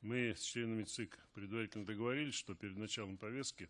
Мы с членами ЦИК предварительно договорились, что перед началом повестки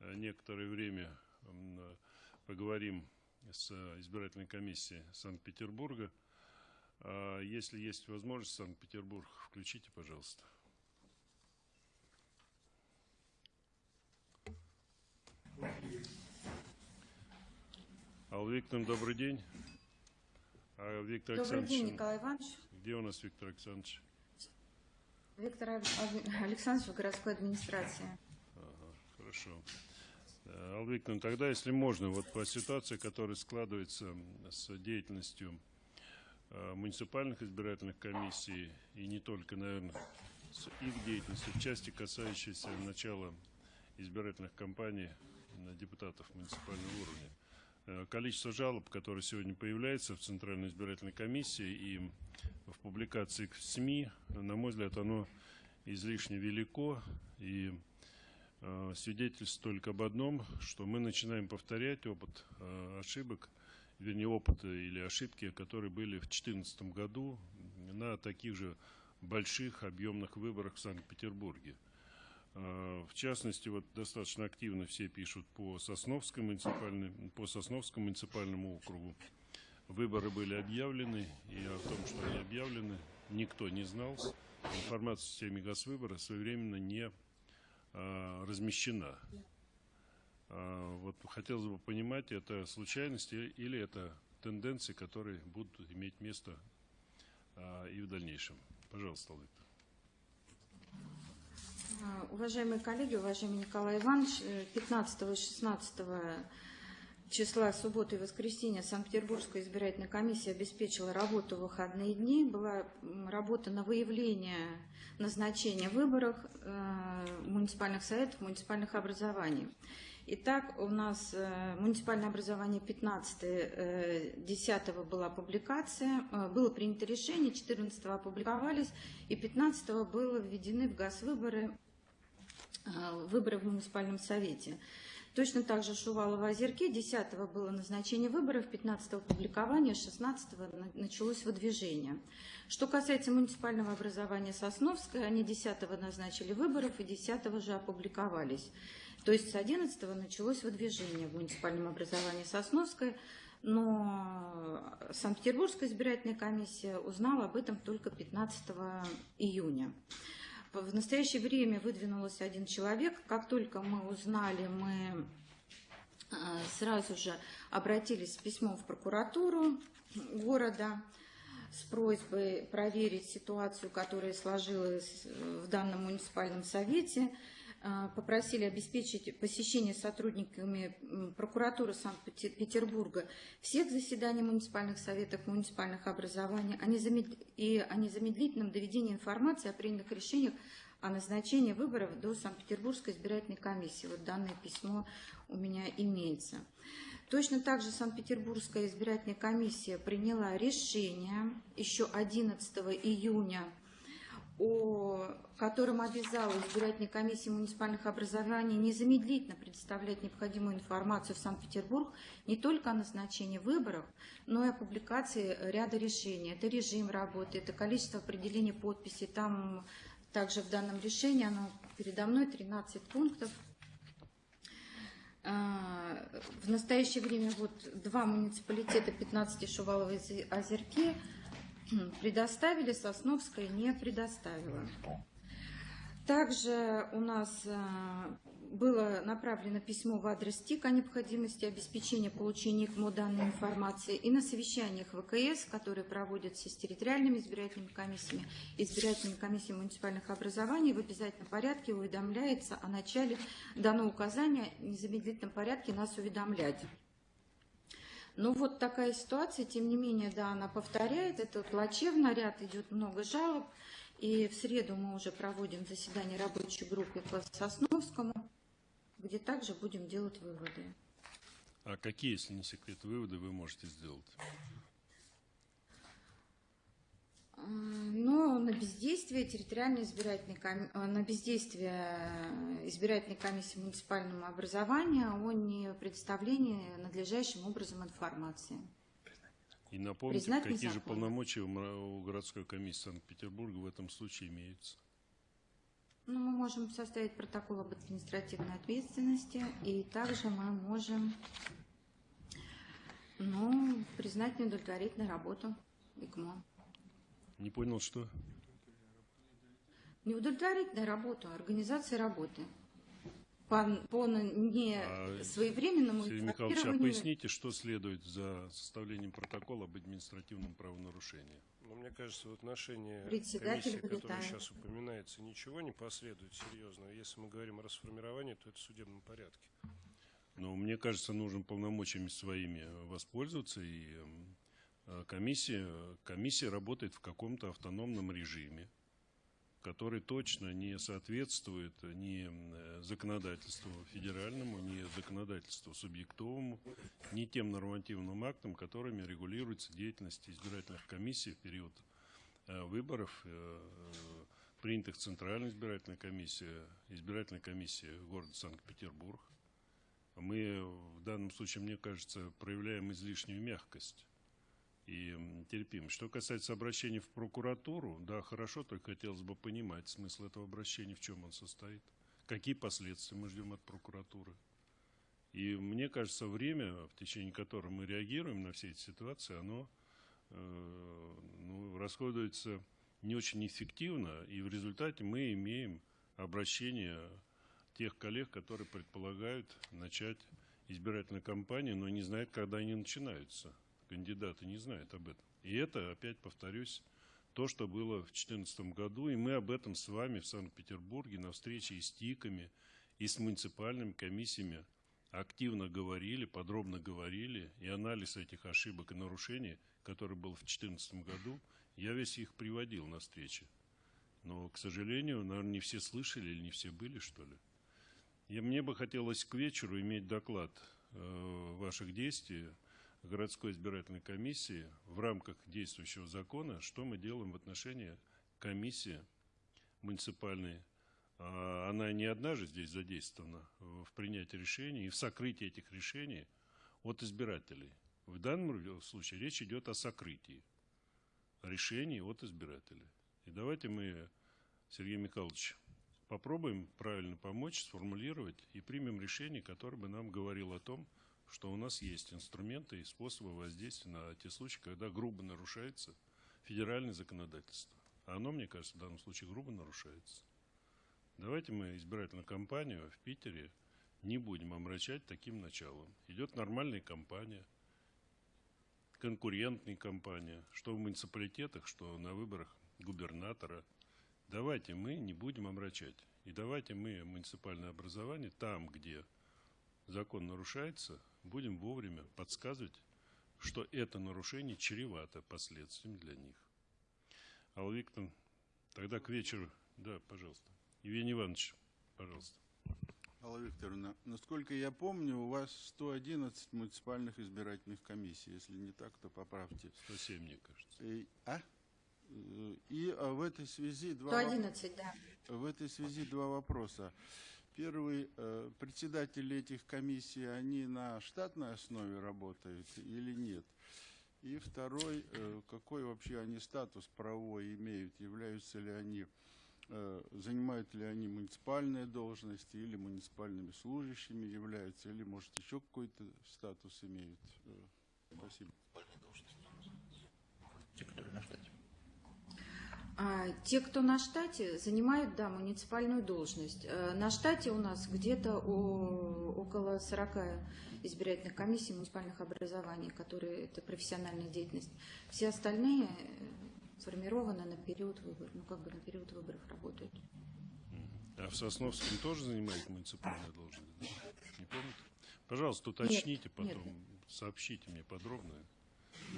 э, некоторое время э, поговорим с избирательной комиссией Санкт-Петербурга. А если есть возможность, Санкт-Петербург, включите, пожалуйста. Алла Викторовна, добрый день. А Виктор Добрый Александрович, день, Николай Иванович. где у нас Виктор Александрович? Виктор Александрович городской администрации. Ага, хорошо. Э, Алла тогда, если можно, вот по ситуации, которая складывается с деятельностью э, муниципальных избирательных комиссий и не только, наверное, с их деятельностью в части, касающейся начала избирательных кампаний на депутатов муниципального уровня. Э, количество жалоб, которые сегодня появляются в Центральной избирательной комиссии и в публикациях в СМИ, на мой взгляд, оно излишне велико и э, свидетельствует только об одном, что мы начинаем повторять опыт э, ошибок, вернее опыт или ошибки, которые были в 2014 году на таких же больших объемных выборах в Санкт-Петербурге. Э, в частности, вот достаточно активно все пишут по Сосновскому муниципальному, по Сосновскому муниципальному округу. Выборы были объявлены, и о том, что они объявлены, никто не знал. Информация в системе Газвыбора своевременно не а, размещена. А, вот хотелось бы понимать, это случайности или это тенденции, которые будут иметь место а, и в дальнейшем. Пожалуйста, А, Уважаемые коллеги, уважаемый Николай Иванович, 15 и 16 числа субботы и воскресенья Санкт-Петербургская избирательная комиссия обеспечила работу в выходные дни. Была работа на выявление назначения выборов э, муниципальных советов, муниципальных образований. Итак, у нас э, муниципальное образование 15 э, 10 была публикация, э, было принято решение, 14 опубликовались, и 15 было введены в ГАЗ выборы, э, выборы в муниципальном совете. Точно так же Шувалова озерки 10 было назначение выборов, 15 публикование, 16 началось выдвижение. Что касается муниципального образования Сосновское, они 10 назначили выборов и 10 же опубликовались. То есть с 11 началось выдвижение в муниципальном образовании Сосновское, но Санкт-Петербургская избирательная комиссия узнала об этом только 15 июня. В настоящее время выдвинулся один человек. Как только мы узнали, мы а, сразу же обратились с письмом в прокуратуру города с просьбой проверить ситуацию, которая сложилась в данном муниципальном совете. А, попросили обеспечить посещение сотрудниками прокуратуры Санкт-Петербурга всех заседаний муниципальных советов, муниципальных образований и о незамедлительном доведении информации о принятых решениях о назначении выборов до Санкт-Петербургской избирательной комиссии. Вот данное письмо у меня имеется. Точно так же Санкт-Петербургская избирательная комиссия приняла решение еще 11 июня о котором обязала избирательной комиссии муниципальных образований незамедлительно предоставлять необходимую информацию в Санкт-Петербург не только о назначении выборов, но и о публикации ряда решений. Это режим работы, это количество определения подписей. Там также в данном решении, оно передо мной, 13 пунктов. А, в настоящее время вот два муниципалитета, 15 Шуваловые озерки, предоставили, Сосновская не предоставила. Также у нас э, было направлено письмо в адрес ТИК о необходимости обеспечения получения ИКМО данной информации и на совещаниях ВКС, которые проводятся с территориальными избирательными комиссиями, избирательными комиссиями муниципальных образований, в обязательном порядке уведомляется о начале данного указания в незамедлительном порядке нас уведомлять. Ну вот такая ситуация, тем не менее, да, она повторяет, это плачевно, ряд идет много жалоб, и в среду мы уже проводим заседание рабочей группы по Сосновскому, где также будем делать выводы. А какие, если не секрет, выводы вы можете сделать? Но на бездействие территориальной избирательной ком... Э, на бездействие избирательной комиссии муниципального образования о не предоставлении надлежащим образом информации. И напомните, Признать какие же полномочия у городской комиссии Санкт-Петербурга в этом случае имеются? Ну, мы можем составить протокол об административной ответственности, и также мы можем ну, признать неудовлетворительную работу ИКМО. Не понял, что? Неудовлетворительную работу, организации работы. По, по не А, своевременному Сергей Михайлович, а поясните, что следует за составлением протокола об административном правонарушении? Ну, мне кажется, в отношении комиссии, которая сейчас упоминается, ничего не последует серьезного. Если мы говорим о расформировании, то это в судебном порядке. Но мне кажется, нужно полномочиями своими воспользоваться, и комиссия, комиссия работает в каком-то автономном режиме, который точно не соответствует ни м, законодательству федеральному, ни законодательству субъектовому, ни тем нормативным актам, которыми регулируется деятельность избирательных комиссий в период э, выборов, э, э, принятых Центральной избирательной комиссией, избирательной комиссией города Санкт-Петербург. Мы в данном случае, мне кажется, проявляем излишнюю мягкость и м, терпимость. Что касается обращений в прокуратуру, да, хорошо, только хотелось бы понимать смысл этого обращения, в чем он состоит, какие последствия мы ждем от прокуратуры. И мне кажется, время, в течение которого мы реагируем на все эти ситуации, оно э, ну, расходуется не очень эффективно, и в результате мы имеем обращение тех коллег, которые предполагают начать избирательную кампанию, но не знают, когда они начинаются. Кандидаты не знают об этом. И это, опять повторюсь, то, что было в 2014 году, и мы об этом с вами в Санкт-Петербурге на встрече и с ТИКами, и с муниципальными комиссиями активно говорили, подробно говорили, и анализ этих ошибок и нарушений, который был в 2014 году, я весь их приводил на встрече. Но, к сожалению, наверное, не все слышали или не все были, что ли. И мне бы хотелось к вечеру иметь доклад э, ваших действий городской избирательной комиссии в рамках действующего закона, что мы делаем в отношении комиссии муниципальной. А, Она не одна же здесь задействована в принятии решений и в сокрытии этих решений от избирателей. В данном случае речь идет о сокрытии решений от избирателей. И давайте мы, Сергей Михайлович, попробуем правильно помочь, сформулировать и примем решение, которое бы нам говорило о том, что у нас есть инструменты и способы воздействия на те случаи, когда грубо нарушается федеральное законодательство. А оно, мне кажется, в данном случае грубо нарушается. Давайте мы избирательную кампанию в Питере не будем омрачать таким началом. Идет нормальная кампания, конкурентная кампания, что в муниципалитетах, что на выборах губернатора. Давайте мы не будем омрачать. И давайте мы муниципальное образование там, где закон нарушается, будем вовремя подсказывать, что это нарушение чревато последствиями для них. Алла Викторовна, тогда к вечеру, да, пожалуйста. Евгений Иванович, пожалуйста. Алла Викторовна, насколько я помню, у вас 111 муниципальных избирательных комиссий. Если не так, то поправьте. 107, мне кажется. И, а? И а, в этой связи два, воп- 111, да. в этой связи два вопроса. Первый, э, председатели этих комиссий, они на штатной основе работают или нет? И второй, э, какой вообще они статус правовой имеют? Являются ли они, э, занимают ли они муниципальные должности или муниципальными служащими являются, или, может, еще какой-то статус имеют? Э, Спасибо. Те, которые на штате. А, те, кто на штате, занимают, да, муниципальную должность. Э, На штате у нас где-то около 40 избирательных комиссий муниципальных образований, которые это профессиональная деятельность. Все остальные э, сформированы на период выборов, ну как бы на период выборов работают. А в Сосновском тоже занимает муниципальную должность? да? Не помните? Пожалуйста, уточните нет. потом, сообщите мне подробно.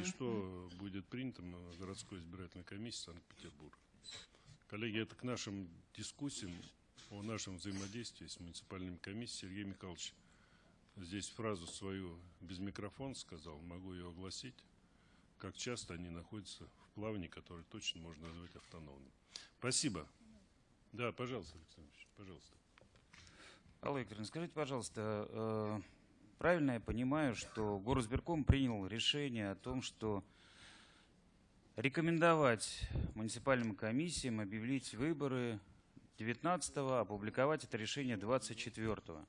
И что будет принято на городской избирательной комиссии Санкт-Петербурга. Коллеги, это к нашим дискуссиям о нашем взаимодействии с муниципальными комиссиями. Сергей Михайлович здесь фразу свою без микрофона сказал, могу ее огласить. Как часто они находятся в плавании, которое точно можно назвать автономным. Спасибо. Да, пожалуйста, Александр Ильич, пожалуйста. Алла Викторовна, скажите, пожалуйста, э, правильно я понимаю, что Горосберком принял решение о том, что рекомендовать муниципальным комиссиям объявить выборы 19-го, опубликовать это решение 24-го.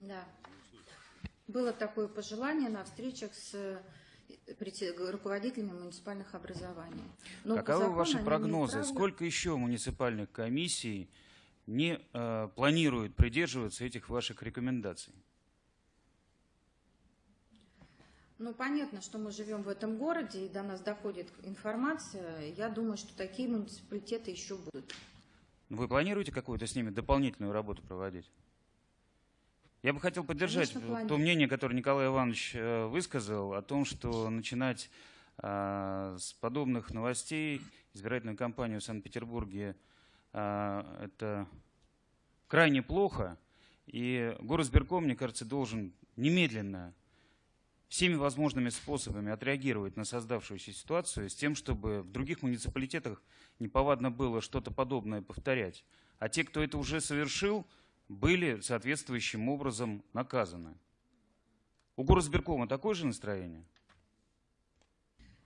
Да. Было такое пожелание на встречах с руководителями муниципальных образований. Но Каковы закону ваши прогнозы? Сколько еще муниципальных комиссий не э, планируют придерживаться этих ваших рекомендаций? Ну, понятно, что мы живем в этом городе, и до нас доходит информация. Я думаю, что такие муниципалитеты еще будут. Вы планируете какую-то с ними дополнительную работу проводить? Я бы хотел поддержать Конечно, то мнение, которое Николай Иванович э, высказал, о том, что начинать э, с подобных новостей избирательную кампанию в Санкт-Петербурге э, это крайне плохо. И горосберком, мне кажется, должен немедленно всеми возможными способами отреагировать на создавшуюся ситуацию с тем, чтобы в других муниципалитетах неповадно было что-то подобное повторять. А те, кто это уже совершил, были соответствующим образом наказаны. У горосберкома такое же настроение?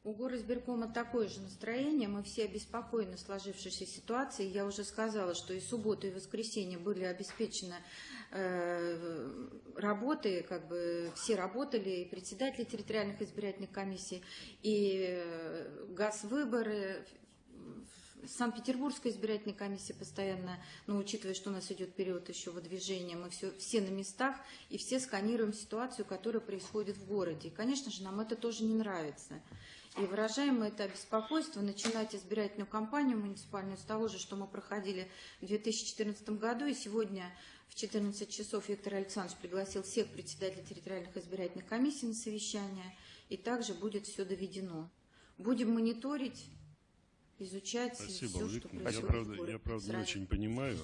У горосберкома такое же настроение. Мы все обеспокоены сложившейся ситуацией. Я уже сказала, что и субботу, и воскресенье были обеспечены э, работы, как бы все работали, и председатели территориальных избирательных комиссий, и э, ГАЗ-выборы, Санкт-Петербургская избирательная комиссия постоянно, но учитывая, что у нас идет период еще выдвижения, мы все, все на местах и все сканируем ситуацию, которая происходит в городе. И, конечно же, нам это тоже не нравится. И выражаем мы это беспокойство, начинать избирательную кампанию муниципальную с того же, что мы проходили в 2014 году. И сегодня в 14 часов Виктор Александрович пригласил всех председателей территориальных избирательных комиссий на совещание. И также будет все доведено. Будем мониторить, изучать Спасибо, все, что Виктор. Я, происходит правда, я, правда, не очень понимаю.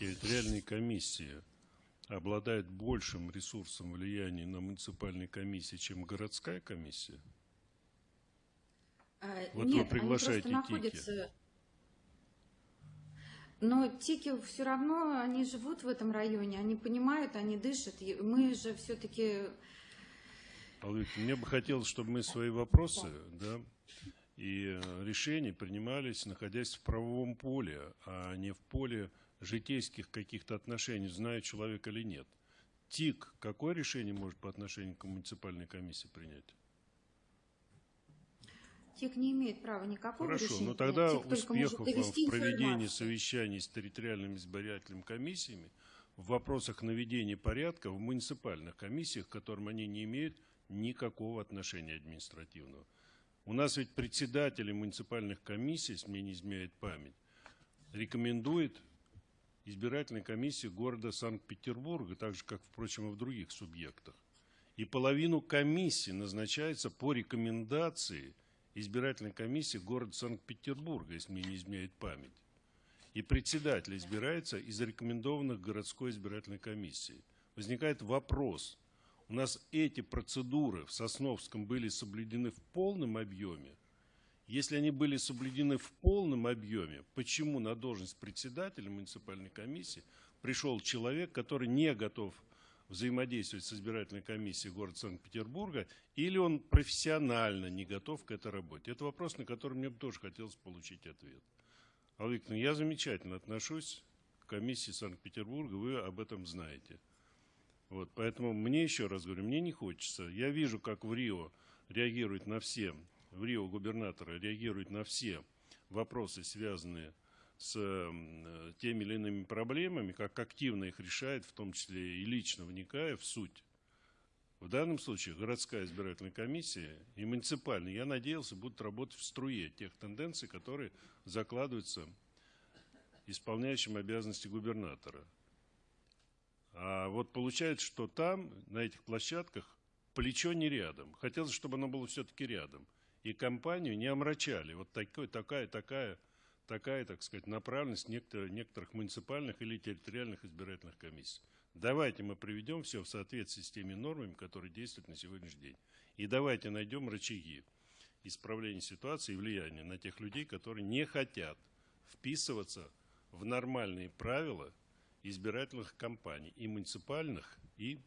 Территориальные комиссии обладают большим ресурсом влияния на муниципальные комиссии, чем городская комиссия. А, Вот вы Нет, приглашаете они просто ТИКи. находятся... Но тики все равно, они живут в этом районе, они понимают, они дышат. И Мы же все-таки... Мне бы хотелось, чтобы мы свои вопросы да, и э, решения принимались, находясь в правовом поле, а не в поле житейских каких-то отношений, знает человек или нет. ТИК какое решение может по отношению к муниципальной комиссии принять? ТИК не имеет права никакого Хорошо, решения. но тогда. ТИК успехов в проведении совещаний с территориальными избирательными комиссиями в вопросах наведения порядка в муниципальных комиссиях, к которым они не имеют никакого отношения административного. У нас ведь председатели муниципальных комиссий, если мне не изменяет память, рекомендует избирательной комиссии города Санкт-Петербурга, так же, как, впрочем, и в других субъектах. И половину комиссии назначается по рекомендации избирательной комиссии города Санкт-Петербурга, если мне не изменяет память. И председатель избирается из рекомендованных городской избирательной комиссии. Возникает вопрос, у нас эти процедуры в Сосновском были соблюдены в полном объеме? Если они были соблюдены в полном объеме, почему на должность председателя муниципальной комиссии пришел человек, который не готов взаимодействовать с избирательной комиссией города Санкт-Петербурга, или он профессионально не готов к этой работе? Это вопрос, на который мне бы тоже хотелось получить ответ. Алла я замечательно отношусь к комиссии Санкт-Петербурга, вы об этом знаете. Вот, поэтому мне еще раз говорю, мне не хочется. Я вижу, как в Рио реагирует на все, в Рио губернатора реагирует на все вопросы, связанные с м, теми или иными проблемами, как активно их решает, в том числе и лично вникая в суть. В данном случае городская избирательная комиссия и муниципальная, я надеялся, будут работать в струе тех тенденций, которые закладываются исполняющим обязанности губернатора. А вот получается, что там, на этих площадках, плечо не рядом. Хотелось, чтобы оно было все-таки рядом. И компанию не омрачали. Вот такой, такая, такая, такая, так сказать, направленность некоторых, некоторых муниципальных или территориальных избирательных комиссий. Давайте мы приведем все в соответствии с теми нормами, которые действуют на сегодняшний день. И давайте найдем рычаги исправления ситуации и влияния на тех людей, которые не хотят вписываться в нормальные правила избирательных кампаний, и муниципальных, и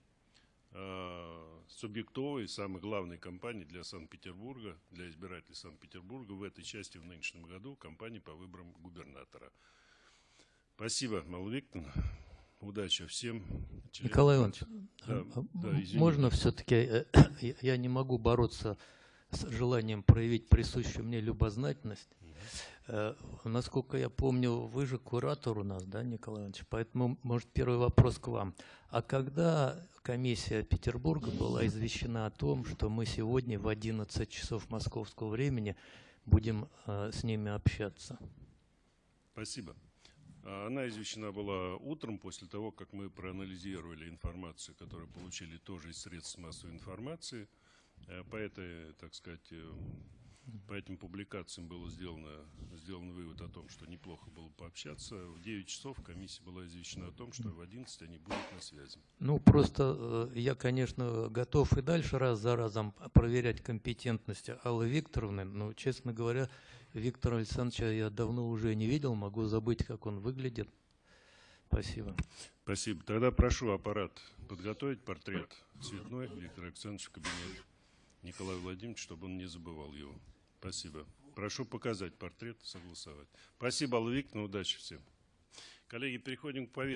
субъектовой, самой главной кампании для Санкт-Петербурга, для избирателей Санкт-Петербурга в этой части в нынешнем году, кампании по выборам губернатора. Спасибо, Алла Викторовна. Удачи всем. Николай Иванович, Да, а, да, извините. можно все-таки, я не могу бороться с желанием проявить присущую мне любознательность. Э, Насколько я помню, вы же куратор у нас, да, Николай Иванович? Поэтому, может, первый вопрос к вам. А когда комиссия Петербурга была извещена о том, что мы сегодня в 11 часов московского времени будем э, с ними общаться? Спасибо. А Она извещена была утром после того, как мы проанализировали информацию, которую получили тоже из средств массовой информации. Э, По этой, так сказать, э, по этим публикациям было сделано, сделан вывод о том, что неплохо было пообщаться. В 9 часов комиссия была извещена о том, что в 11 они будут на связи. Ну, просто э, я, конечно, готов и дальше раз за разом проверять компетентность Аллы Викторовны, но, честно говоря, Виктора Александровича я давно уже не видел, могу забыть, как он выглядит. Спасибо. Спасибо. Тогда прошу аппарат подготовить портрет цветной Виктора Александровича в кабинет Николая Владимировича, чтобы он не забывал его. Спасибо. Прошу показать портрет, согласовать. Спасибо, Алла Викторовна, удачи всем. Коллеги, переходим к повестке.